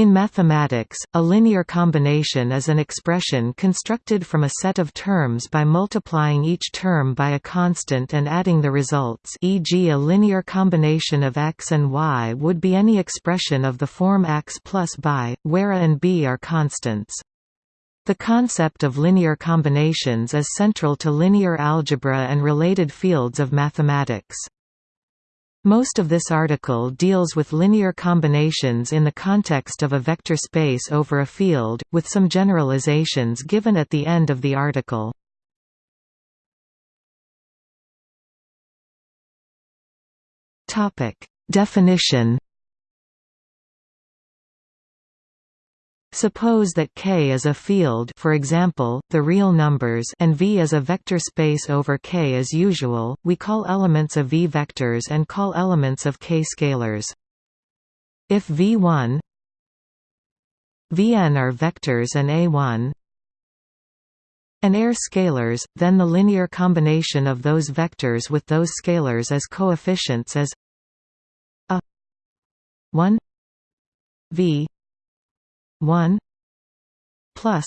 In mathematics, a linear combination is an expression constructed from a set of terms by multiplying each term by a constant and adding the results e.g. a linear combination of x and y would be any expression of the form x plus by, where a and b are constants. The concept of linear combinations is central to linear algebra and related fields of mathematics. Most of this article deals with linear combinations in the context of a vector space over a field, with some generalizations given at the end of the article. Definition Suppose that K is a field for example, the real numbers and V is a vector space over K as usual, we call elements of V vectors and call elements of K scalars. If V1 Vn are vectors and A1 and are scalars, then the linear combination of those vectors with those scalars as coefficients is a 1 v 1 plus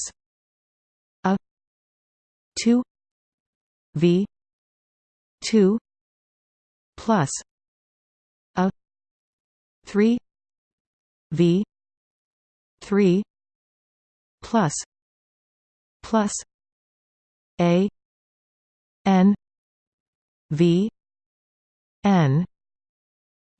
a 2 v 2 plus a 3 v 3 plus plus a n v n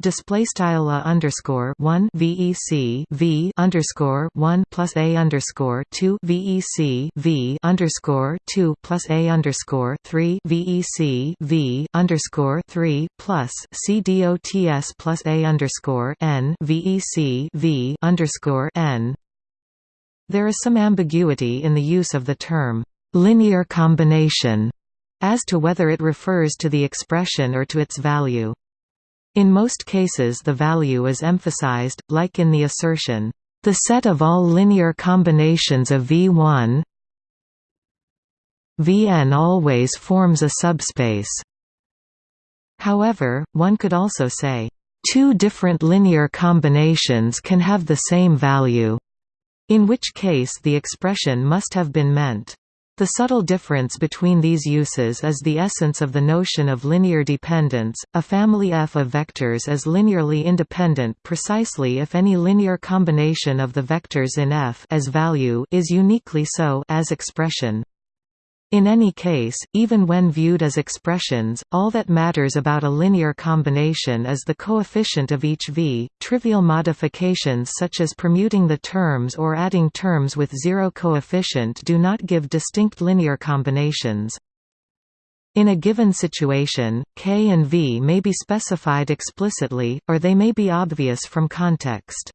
display style a underscore one VEC V underscore one plus a underscore two VEC V underscore two plus a underscore three VEC V underscore three plus C DOTS plus a underscore N VEC V underscore N There is some ambiguity in the use of the term linear combination as to whether it refers to the expression or to its value. In most cases the value is emphasized, like in the assertion, "...the set of all linear combinations of V1 Vn always forms a subspace." However, one could also say, two different linear combinations can have the same value, in which case the expression must have been meant. The subtle difference between these uses is the essence of the notion of linear dependence. A family F of vectors is linearly independent precisely if any linear combination of the vectors in F as value is uniquely so as expression. In any case, even when viewed as expressions, all that matters about a linear combination is the coefficient of each v. Trivial modifications such as permuting the terms or adding terms with zero coefficient do not give distinct linear combinations. In a given situation, k and v may be specified explicitly, or they may be obvious from context.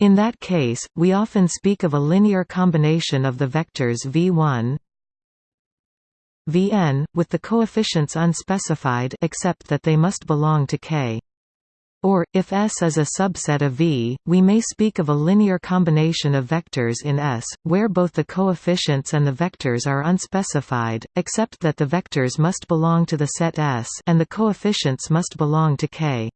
In that case, we often speak of a linear combination of the vectors v1 Vn, with the coefficients unspecified except that they must belong to K. Or, if S is a subset of V, we may speak of a linear combination of vectors in S, where both the coefficients and the vectors are unspecified, except that the vectors must belong to the set S and the coefficients must belong to K.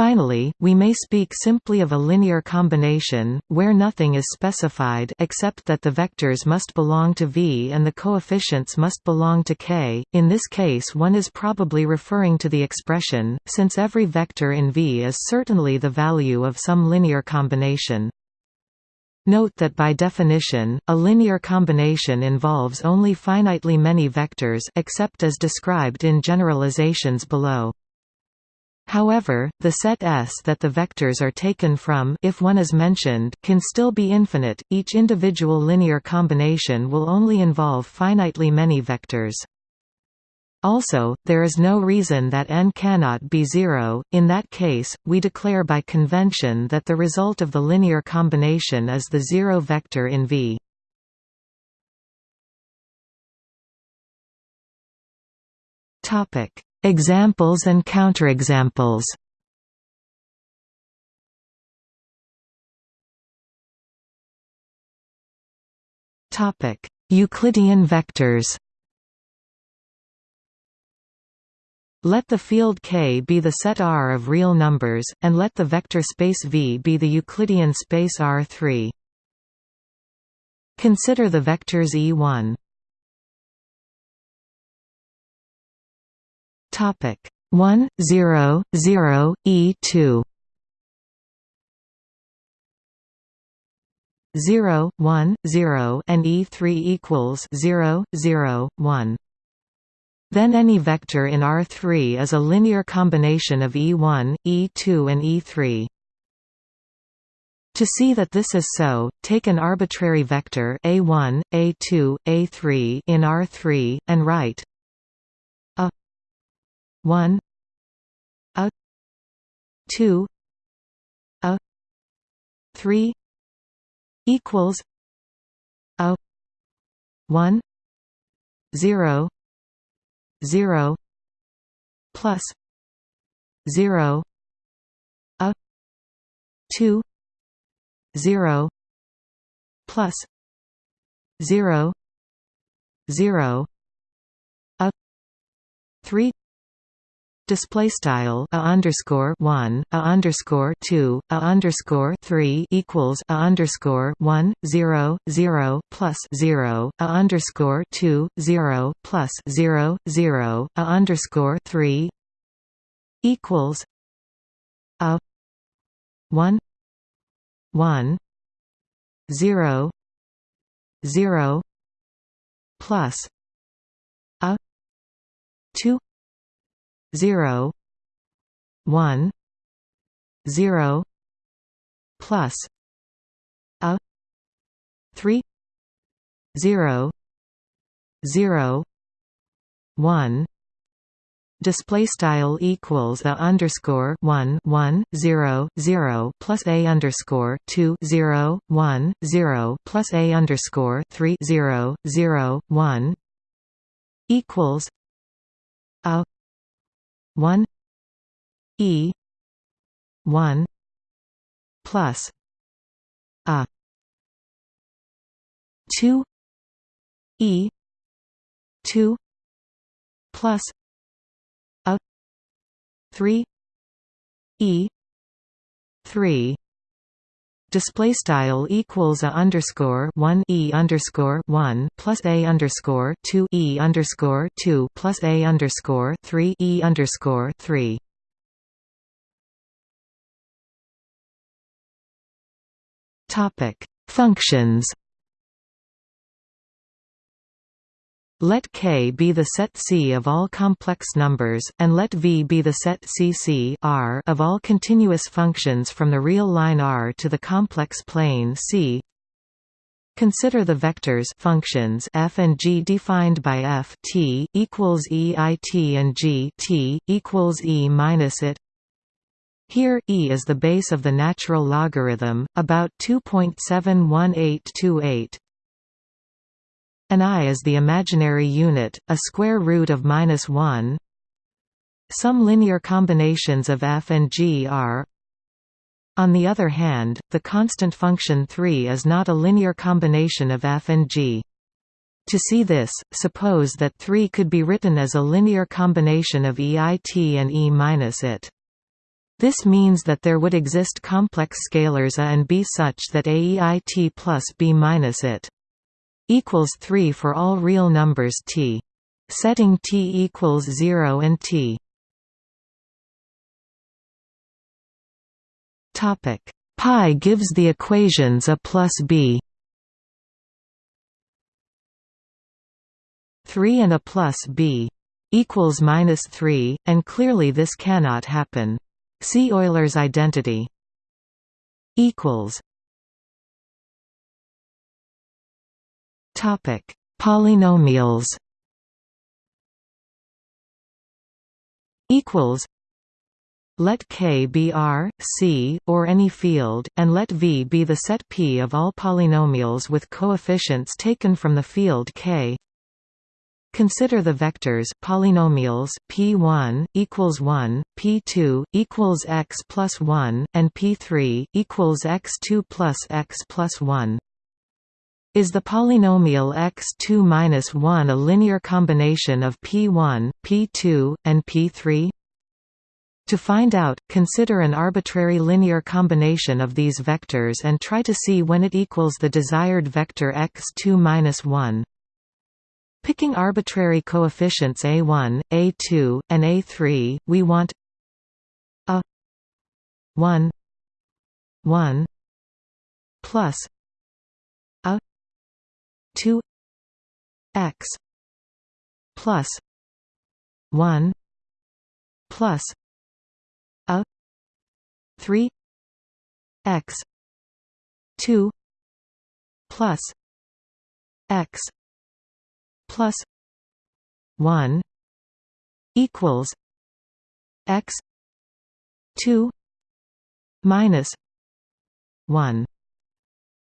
Finally, we may speak simply of a linear combination, where nothing is specified except that the vectors must belong to V and the coefficients must belong to K. In this case one is probably referring to the expression, since every vector in V is certainly the value of some linear combination. Note that by definition, a linear combination involves only finitely many vectors except as described in generalizations below. However, the set S that the vectors are taken from if one is mentioned can still be infinite, each individual linear combination will only involve finitely many vectors. Also, there is no reason that n cannot be zero, in that case, we declare by convention that the result of the linear combination is the zero vector in V. Topic Examples and counterexamples Topic: Euclidean vectors. Let the field K be the set R of real numbers, and let the vector space V be the Euclidean space R3. Consider the vectors E1 Topic 1 0 0 E2 0 1 0 and E3 equals 0 0 1 then any vector in R3 is a linear combination of E1, E2 and E3. To see that this is so, take an arbitrary vector a1, a2, a3 in R3 and write 1 a 2 a 3 equals a 1 0 0 plus 0 a 2 0 plus 0 0 a 3 display style a underscore one a underscore two a underscore three equals a underscore one zero zero plus zero a underscore two zero plus zero zero a underscore three equals a one one zero zero plus a two zero one zero plus a three zero zero one. Display style equals a underscore one one zero zero plus a underscore two zero one zero plus a underscore three zero zero one. Equals a 1 e 1 plus a 2 e 2 plus a 3 e 3 display style equals a underscore one e underscore one plus a underscore two e underscore two plus a underscore three e underscore three. Topic Functions Let K be the set C of all complex numbers, and let V be the set CC of all continuous functions from the real line R to the complex plane C. Consider the vectors functions f and g defined by f t equals e i t and g t equals e minus it. Here e is the base of the natural logarithm, about 2.71828. An i is the imaginary unit, a square root of minus 1. Some linear combinations of f and g are on the other hand, the constant function 3 is not a linear combination of f and g. To see this, suppose that 3 could be written as a linear combination of EIT and E minus it. This means that there would exist complex scalars a and b such that AEIT plus b minus it equals 3 for all real numbers t. Setting t equals 0 and t. Topic pi gives the equations a plus b. 3 and a plus b equals minus 3, and clearly this cannot happen. See Euler's identity. equals Topic: Polynomials. Equals. Let K be R, C, or any field, and let V be the set P of all polynomials with coefficients taken from the field K. Consider the vectors polynomials p1 equals 1, p2 equals x plus 1, and p3 equals x2 plus x plus 1. Is the polynomial x2-1 a linear combination of p1, p2, and p3? To find out, consider an arbitrary linear combination of these vectors and try to see when it equals the desired vector x2-1. Picking arbitrary coefficients a1, a2, and a3, we want a 1 1 plus 2 x plus 1 plus a 3 x 2 plus x plus 1 equals x 2 minus 1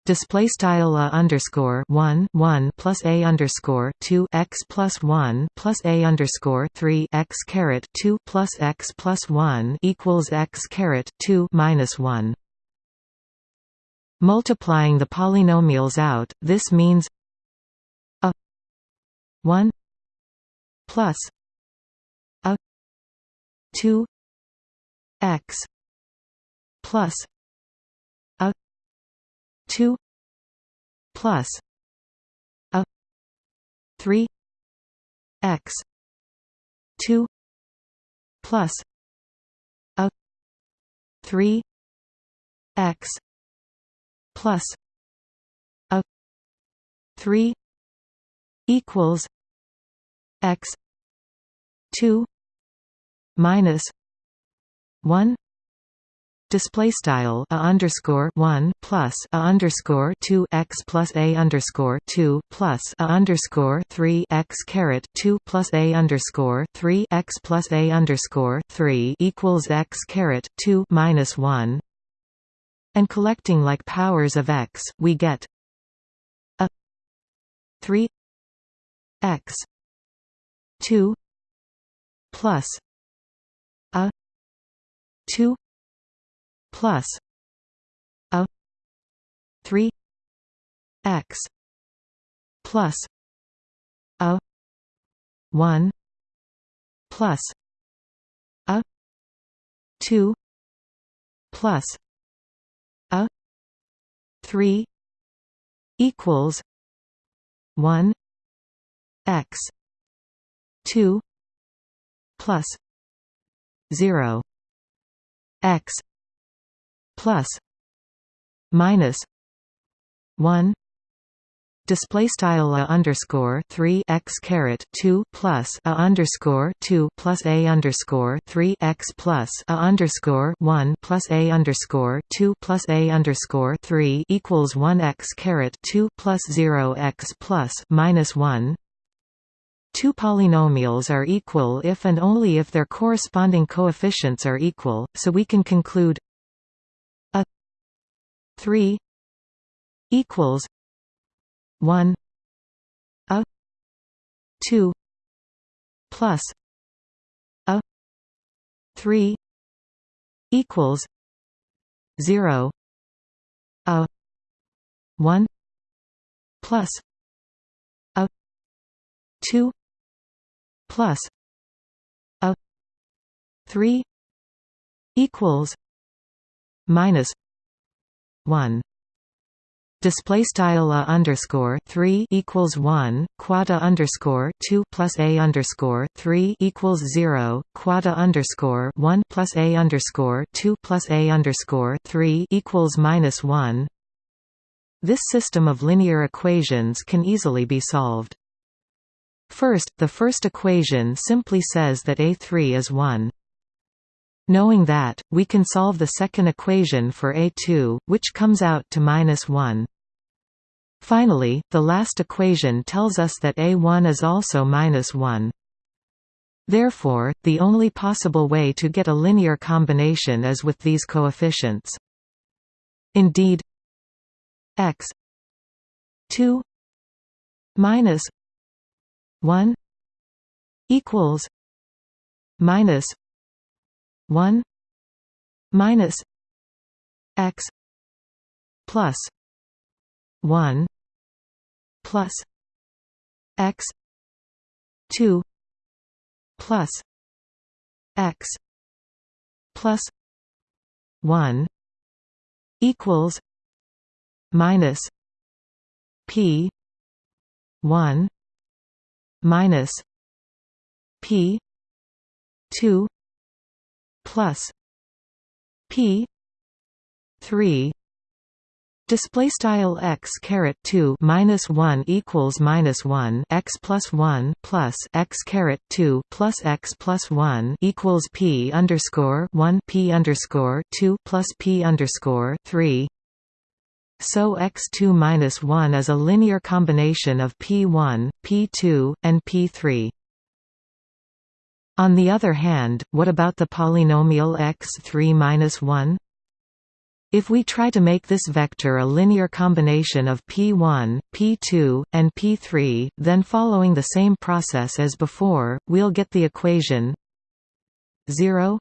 Display style a underscore one one plus a underscore two x plus one plus a underscore three x caret two plus x plus one equals x caret two minus one. Multiplying the polynomials out, this means a one plus a two x plus 2 plus a 3 x 2 plus a 3 x plus a 3 equals x 2 minus 1 display style a underscore 1 plus a underscore 2 x plus a underscore 2 plus a underscore 3 x caret 2 plus a underscore 3 x plus a underscore 3 equals x caret 2 minus 1 and collecting like powers of x we get a 3 x 2 plus a 2 plus a 3 x plus a 1 plus a 2 plus a 3 equals 1 x 2 plus 0 x plus minus 1 display style a underscore 3 x caret 2 plus a underscore 2 plus a underscore 3 x plus a underscore 1 plus a underscore 2 plus a underscore 3 equals 1 x caret 2 plus 0 x plus minus 1 Two polynomials are equal if and only if their corresponding coefficients are equal, so we can conclude 3 equals 1 a 2 plus a 3 equals 0 a 1 plus a 2 plus a 3 equals minus 1 display style a underscore 3 equals 1 quad underscore 2 plus a underscore 3 equals 0 quad underscore 1 plus a underscore 2 plus a underscore 3 equals minus 1 this system of linear equations can easily be solved. First the first equation simply says that a3 is 1 Knowing that, we can solve the second equation for A2, which comes out to minus 1. Finally, the last equation tells us that A1 is also minus 1. Therefore, the only possible way to get a linear combination is with these coefficients. Indeed, x 2 minus 1 equals minus 1 minus x plus 1 plus x 2 plus x plus 1 equals minus p 1 minus p 2 plus p 3 Display style x caret two minus one equals minus one x plus one plus x caret two plus x plus one equals p underscore one p underscore two plus p underscore three. So x two minus one is a linear combination of p one, p two, and p three. On the other hand, what about the polynomial x3 minus 1? If we try to make this vector a linear combination of p1, p2, and p3, then following the same process as before, we'll get the equation 0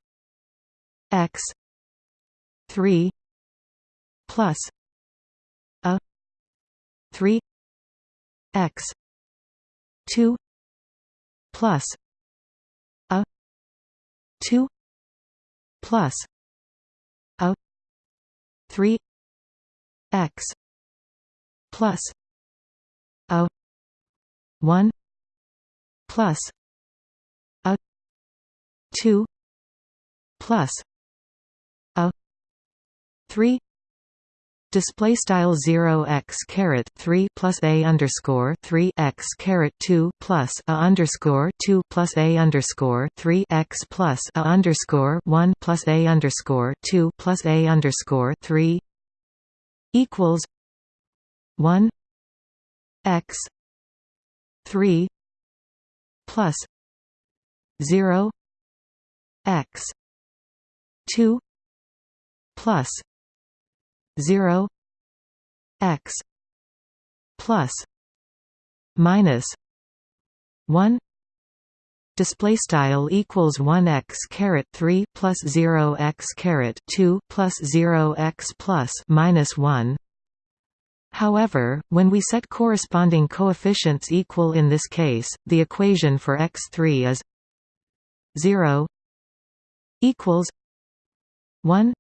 x 3 plus a 3 x 2 plus 2 plus a plus 3 x plus a 1 plus a 2 plus a 3 Display style zero x caret three plus a underscore three x caret two plus a underscore two plus a underscore three x plus a underscore one plus a underscore two plus a underscore three equals one x three plus zero x two plus 0 x plus minus 1 display style equals 1 x caret 3 plus 0 x caret 2 plus 0 x plus minus 1 However, when we set corresponding coefficients equal in this case, the equation for x3 is 0 equals 1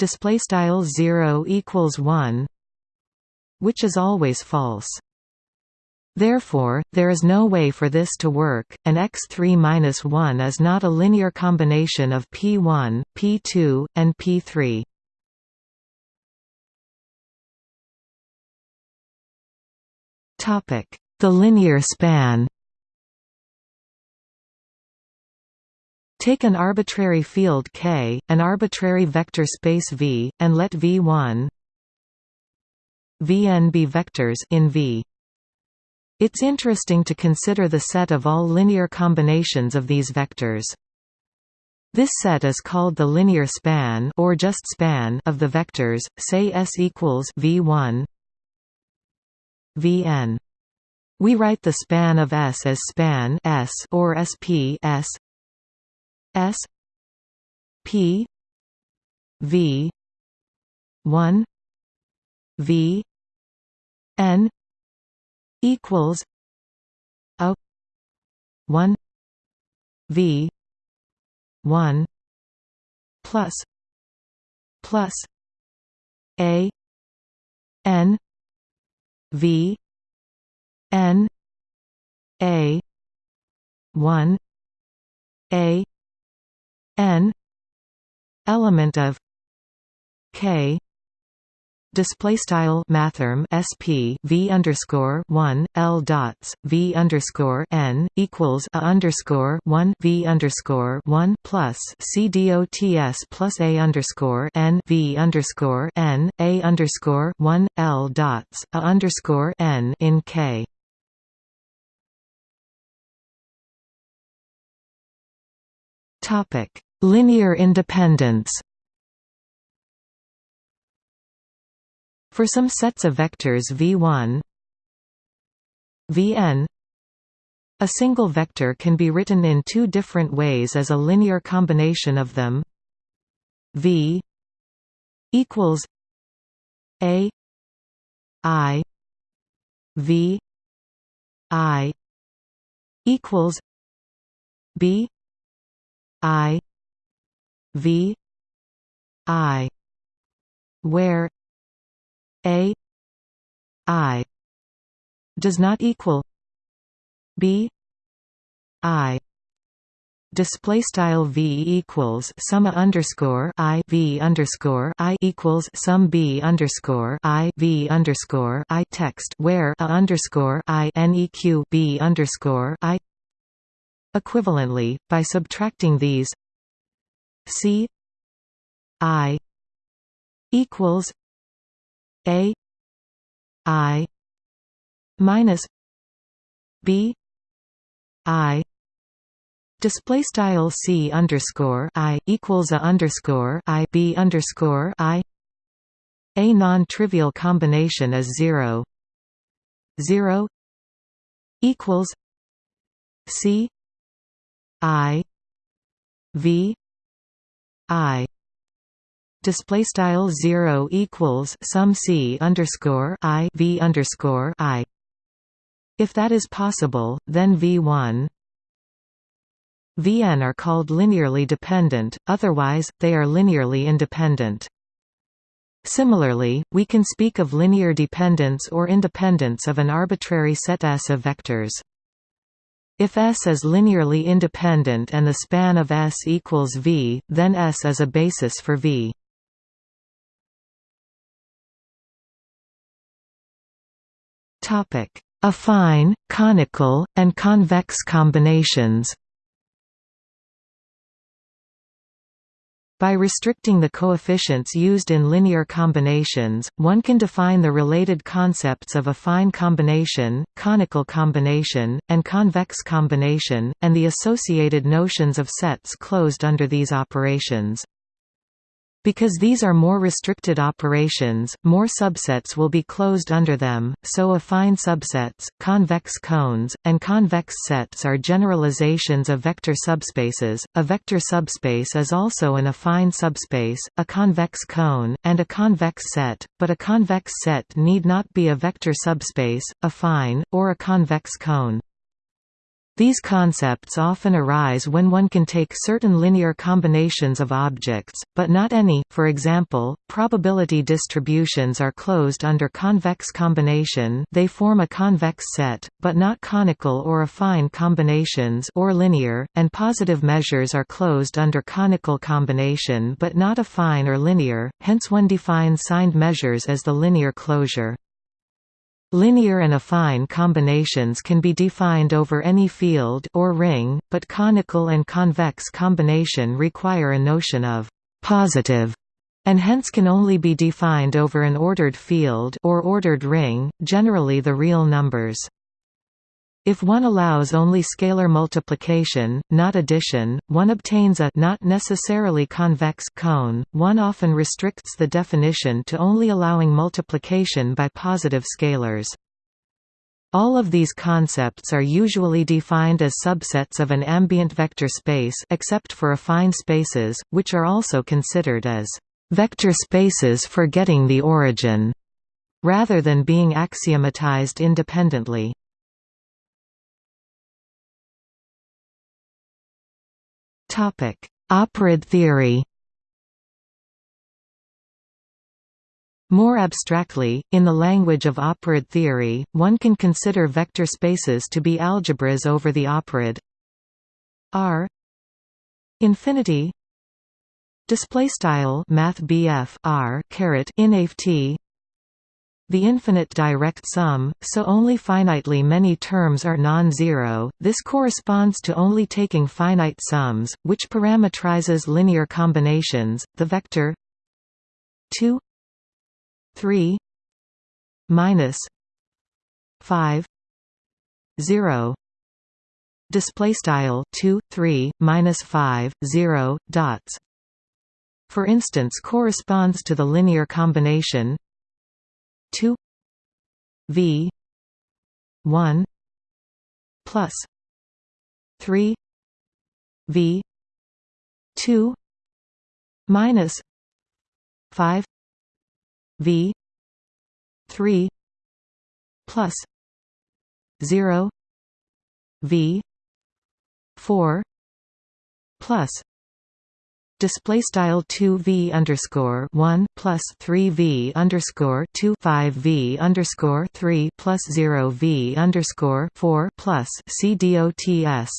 display style 0 equals 1 which is always false Therefore, there is no way for this to work, and x3-1 is not a linear combination of p1, p2, and p3. The linear span Take an arbitrary field K, an arbitrary vector space V, and let V1 Vn be vectors in V. It's interesting to consider the set of all linear combinations of these vectors. This set is called the linear span or just span of the vectors, say S equals V1 Vn. We write the span of S as span S or SP S S P V one V N equals a one V one plus plus A N V N A one A n element of k display style mathrm sp v underscore one l dots v underscore n equals a underscore one v underscore one plus c dots plus a underscore n v underscore n a underscore one l dots a underscore n in k. Topic Linear independence. For some sets of vectors v1 vn a single vector can be written in two different ways as a linear combination of them. V equals a i v i equals b i v i where a i does not equal b i. Display style v equals summa underscore i v underscore i equals sum b underscore i v underscore i text where a underscore i neq b underscore i. Equivalently by subtracting these c i equals a i minus b i Display style c underscore i equals a underscore i b underscore i. A non-trivial combination is zero. Zero equals c i v i. Display style zero equals sum c underscore i v underscore i. If that is possible, then v one Vn are called linearly dependent, otherwise, they are linearly independent. Similarly, we can speak of linear dependence or independence of an arbitrary set S of vectors. If S is linearly independent and the span of S equals V, then S is a basis for V. Affine, conical, and convex combinations By restricting the coefficients used in linear combinations, one can define the related concepts of affine combination, conical combination, and convex combination, and the associated notions of sets closed under these operations. Because these are more restricted operations, more subsets will be closed under them, so affine subsets, convex cones, and convex sets are generalizations of vector subspaces. A vector subspace is also an affine subspace, a convex cone, and a convex set, but a convex set need not be a vector subspace, affine, or a convex cone. These concepts often arise when one can take certain linear combinations of objects, but not any, for example, probability distributions are closed under convex combination they form a convex set, but not conical or affine combinations or linear, and positive measures are closed under conical combination but not affine or linear, hence one defines signed measures as the linear closure. Linear and affine combinations can be defined over any field or ring, but conical and convex combination require a notion of positive and hence can only be defined over an ordered field or ordered ring, generally the real numbers. If one allows only scalar multiplication, not addition, one obtains a not necessarily convex cone. One often restricts the definition to only allowing multiplication by positive scalars. All of these concepts are usually defined as subsets of an ambient vector space except for affine spaces, which are also considered as vector spaces for getting the origin, rather than being axiomatized independently. Topic: Operad theory. More abstractly, in the language of operad theory, one can consider vector spaces to be algebras over the operad R infinity display style math R caret inft the infinite direct sum, so only finitely many terms are non-zero, this corresponds to only taking finite sums, which parametrizes linear combinations, the vector 2 3 minus 5 0 display style 2 3 minus 5 0 dots. For instance corresponds to the linear combination 2 v 1 plus 3 v 2 minus 5 v 3 plus 0 v 4 plus display style 2 v underscore 1 plus 3 v underscore 2 5 v underscore 3 plus 0 v underscore 4 plus c dots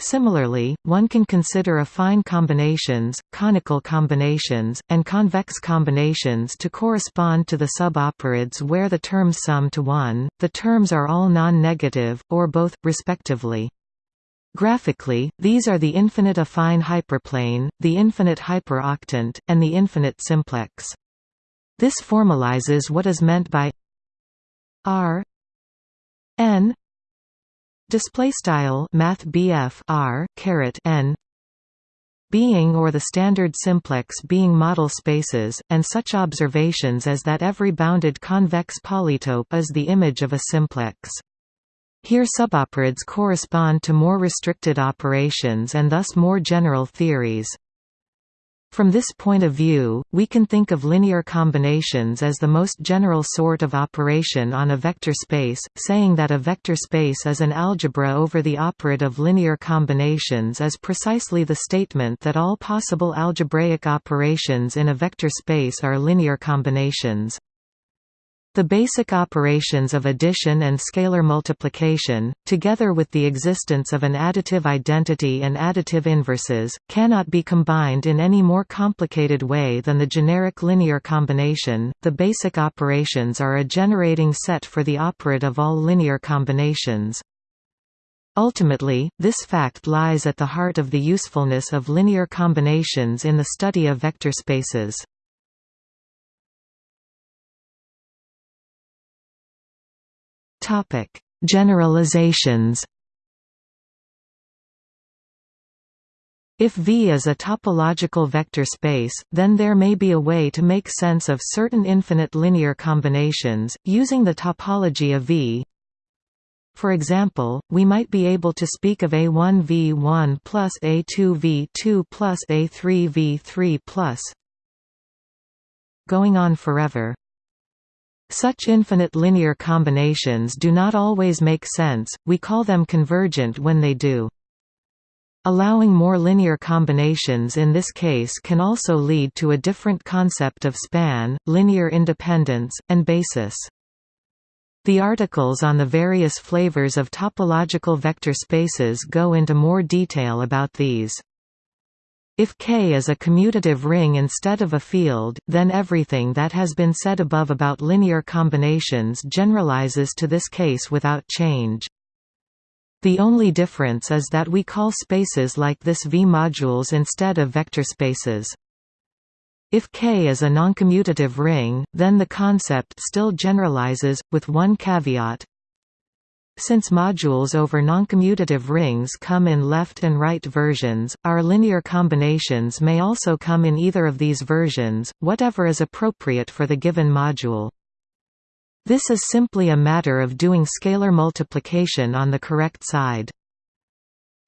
Similarly, one can consider affine combinations, conical combinations, and convex combinations to correspond to the suboperads where the terms sum to 1, the terms are all non-negative, or both, respectively. Graphically, these are the infinite affine hyperplane, the infinite hyperoctant, and the infinite simplex. This formalizes what is meant by R n display style math r caret n being or the standard simplex being model spaces, and such observations as that every bounded convex polytope is the image of a simplex. Here suboperads correspond to more restricted operations and thus more general theories. From this point of view, we can think of linear combinations as the most general sort of operation on a vector space, saying that a vector space is an algebra over the operad of linear combinations is precisely the statement that all possible algebraic operations in a vector space are linear combinations. The basic operations of addition and scalar multiplication, together with the existence of an additive identity and additive inverses, cannot be combined in any more complicated way than the generic linear combination. The basic operations are a generating set for the operad of all linear combinations. Ultimately, this fact lies at the heart of the usefulness of linear combinations in the study of vector spaces. Topic: Generalizations. If V is a topological vector space, then there may be a way to make sense of certain infinite linear combinations, using the topology of V. For example, we might be able to speak of A1V1 plus A2V2 plus A3V3 plus going on forever. Such infinite linear combinations do not always make sense, we call them convergent when they do. Allowing more linear combinations in this case can also lead to a different concept of span, linear independence, and basis. The articles on the various flavors of topological vector spaces go into more detail about these. If K is a commutative ring instead of a field, then everything that has been said above about linear combinations generalizes to this case without change. The only difference is that we call spaces like this V-modules instead of vector spaces. If K is a noncommutative ring, then the concept still generalizes, with one caveat, since modules over noncommutative rings come in left and right versions, our linear combinations may also come in either of these versions, whatever is appropriate for the given module. This is simply a matter of doing scalar multiplication on the correct side.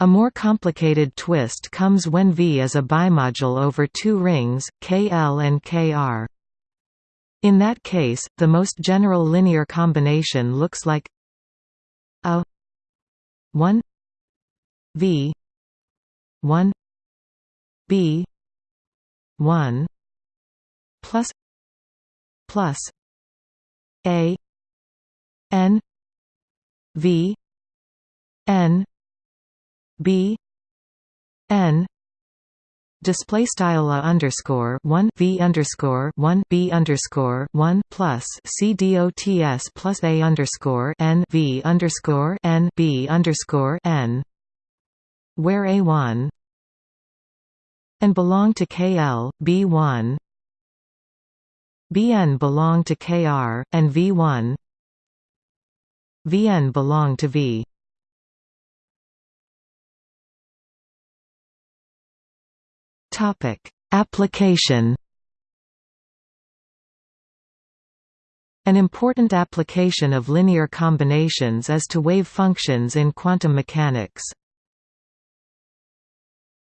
A more complicated twist comes when V is a bimodule over two rings, KL and KR. In that case, the most general linear combination looks like a 1 v 1 b 1 plus plus a n v n b n display style a underscore one v underscore one b underscore one plus c dots plus a underscore n v underscore n b underscore n, where a one and belong to KL, B1 Bn belong to Kr, and V1 Vn belong to V Topic: Application. An important application of linear combinations is to wave functions in quantum mechanics.